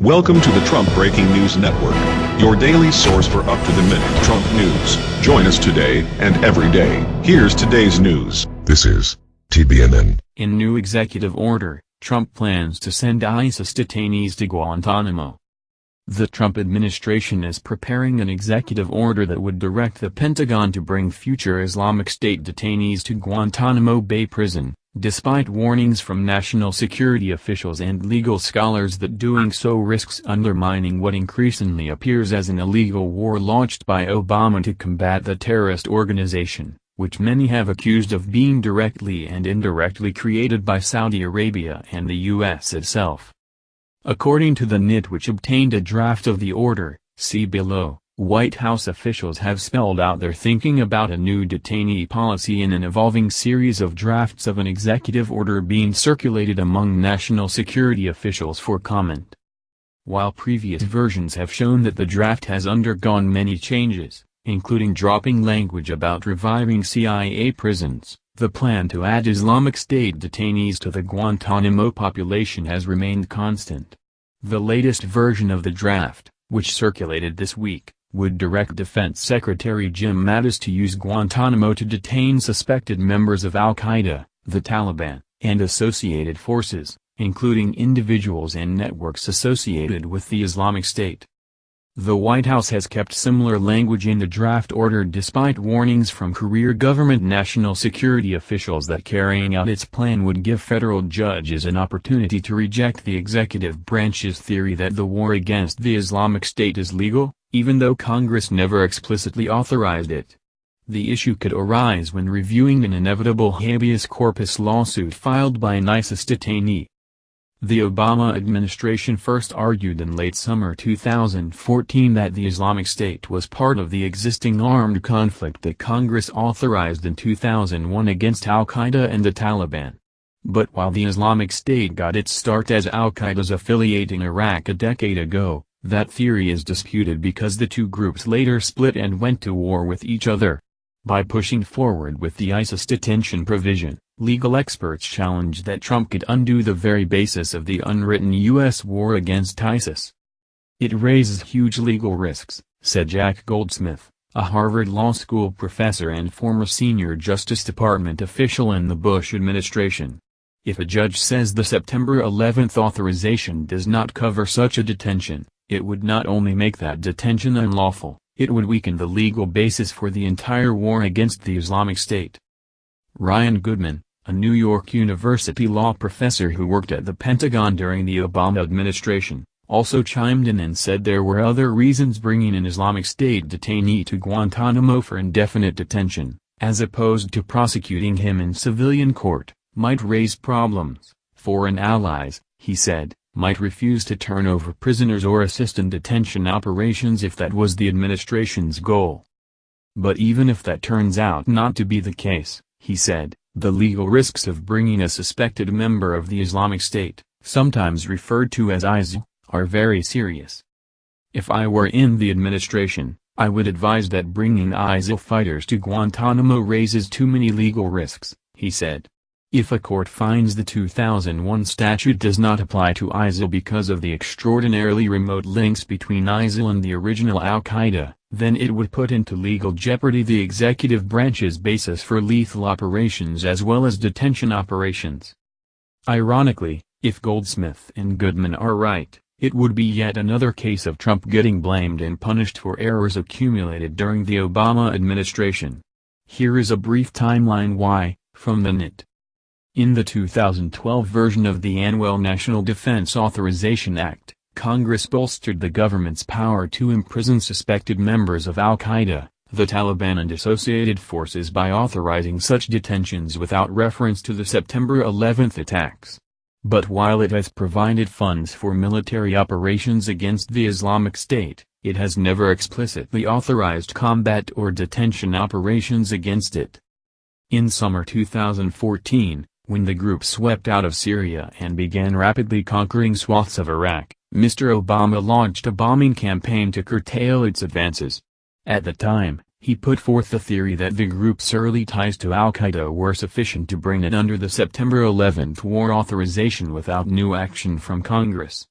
Welcome to the Trump Breaking News Network, your daily source for up-to-the-minute Trump news. Join us today and every day. Here's today's news. This is TBNN. In new executive order, Trump plans to send ISIS detainees to Guantanamo. The Trump administration is preparing an executive order that would direct the Pentagon to bring future Islamic State detainees to Guantanamo Bay Prison, despite warnings from national security officials and legal scholars that doing so risks undermining what increasingly appears as an illegal war launched by Obama to combat the terrorist organization, which many have accused of being directly and indirectly created by Saudi Arabia and the U.S. itself. According to the NYT which obtained a draft of the order, see below, White House officials have spelled out their thinking about a new detainee policy in an evolving series of drafts of an executive order being circulated among national security officials for comment. While previous versions have shown that the draft has undergone many changes, including dropping language about reviving CIA prisons, the plan to add Islamic State detainees to the Guantanamo population has remained constant. The latest version of the draft, which circulated this week, would direct Defense Secretary Jim Mattis to use Guantanamo to detain suspected members of al-Qaeda, the Taliban, and associated forces, including individuals and networks associated with the Islamic State. The White House has kept similar language in the draft order despite warnings from career government national security officials that carrying out its plan would give federal judges an opportunity to reject the executive branch's theory that the war against the Islamic State is legal, even though Congress never explicitly authorized it. The issue could arise when reviewing an inevitable habeas corpus lawsuit filed by an ISIS detainee. The Obama administration first argued in late summer 2014 that the Islamic State was part of the existing armed conflict that Congress authorized in 2001 against al-Qaeda and the Taliban. But while the Islamic State got its start as al-Qaeda's affiliate in Iraq a decade ago, that theory is disputed because the two groups later split and went to war with each other. By pushing forward with the ISIS detention provision, legal experts challenge that Trump could undo the very basis of the unwritten U.S. war against ISIS. It raises huge legal risks, said Jack Goldsmith, a Harvard Law School professor and former senior Justice Department official in the Bush administration. If a judge says the September 11 authorization does not cover such a detention, it would not only make that detention unlawful, it would weaken the legal basis for the entire war against the Islamic State. Ryan Goodman, a New York University law professor who worked at the Pentagon during the Obama administration, also chimed in and said there were other reasons bringing an Islamic State detainee to Guantanamo for indefinite detention, as opposed to prosecuting him in civilian court, might raise problems. Foreign allies, he said, might refuse to turn over prisoners or assist in detention operations if that was the administration's goal. But even if that turns out not to be the case, he said, the legal risks of bringing a suspected member of the Islamic State, sometimes referred to as ISIL, are very serious. If I were in the administration, I would advise that bringing ISIL fighters to Guantanamo raises too many legal risks, he said. If a court finds the 2001 statute does not apply to ISIL because of the extraordinarily remote links between ISIL and the original al-Qaeda, then it would put into legal jeopardy the executive branch's basis for lethal operations as well as detention operations. Ironically, if Goldsmith and Goodman are right, it would be yet another case of Trump getting blamed and punished for errors accumulated during the Obama administration. Here is a brief timeline why, from the NYT. In the 2012 version of the annual National Defense Authorization Act, Congress bolstered the government's power to imprison suspected members of al-Qaeda, the Taliban and associated forces by authorizing such detentions without reference to the September 11 attacks. But while it has provided funds for military operations against the Islamic State, it has never explicitly authorized combat or detention operations against it. In summer 2014, when the group swept out of Syria and began rapidly conquering swaths of Iraq, Mr. Obama launched a bombing campaign to curtail its advances. At the time, he put forth the theory that the group's early ties to al-Qaeda were sufficient to bring it under the September 11 war authorization without new action from Congress.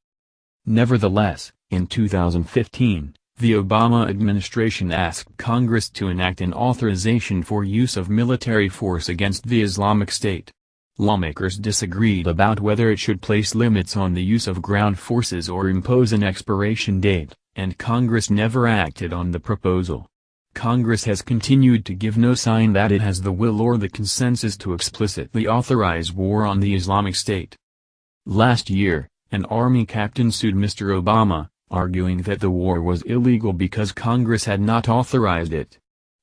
Nevertheless, in 2015, the Obama administration asked Congress to enact an authorization for use of military force against the Islamic State. Lawmakers disagreed about whether it should place limits on the use of ground forces or impose an expiration date, and Congress never acted on the proposal. Congress has continued to give no sign that it has the will or the consensus to explicitly authorize war on the Islamic State. Last year, an Army captain sued Mr. Obama, arguing that the war was illegal because Congress had not authorized it.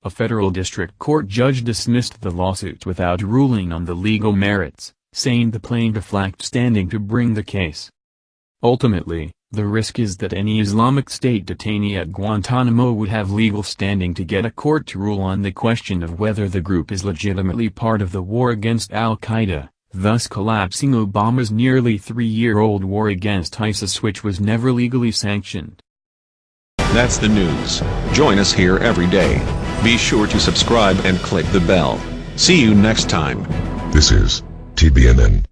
A federal district court judge dismissed the lawsuit without ruling on the legal merits, saying the plaintiff lacked standing to bring the case. Ultimately, the risk is that any Islamic State detainee at Guantanamo would have legal standing to get a court to rule on the question of whether the group is legitimately part of the war against al-Qaeda thus collapsing Obama's nearly three-year-old war against ISIS which was never legally sanctioned. That's the news. Join us here every day. Be sure to subscribe and click the bell. See you next time. This is TBNN.